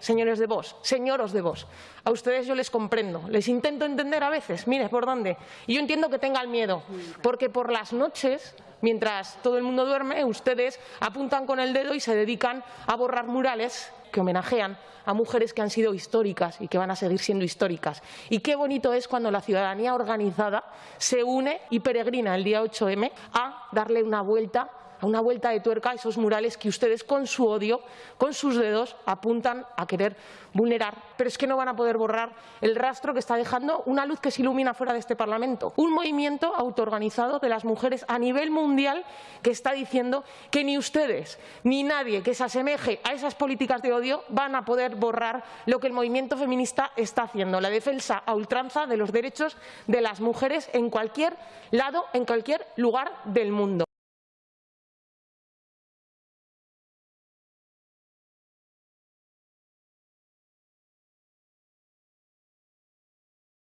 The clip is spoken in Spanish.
señores de vos, señoros de vos, a ustedes yo les comprendo, les intento entender a veces, mire por dónde, y yo entiendo que tengan miedo, porque por las noches Mientras todo el mundo duerme, ustedes apuntan con el dedo y se dedican a borrar murales que homenajean a mujeres que han sido históricas y que van a seguir siendo históricas. Y qué bonito es cuando la ciudadanía organizada se une y peregrina el día 8M a darle una vuelta a una vuelta de tuerca a esos murales que ustedes con su odio, con sus dedos, apuntan a querer vulnerar. Pero es que no van a poder borrar el rastro que está dejando una luz que se ilumina fuera de este Parlamento. Un movimiento autoorganizado de las mujeres a nivel mundial que está diciendo que ni ustedes ni nadie que se asemeje a esas políticas de odio van a poder borrar lo que el movimiento feminista está haciendo, la defensa a ultranza de los derechos de las mujeres en cualquier lado, en cualquier lugar del mundo.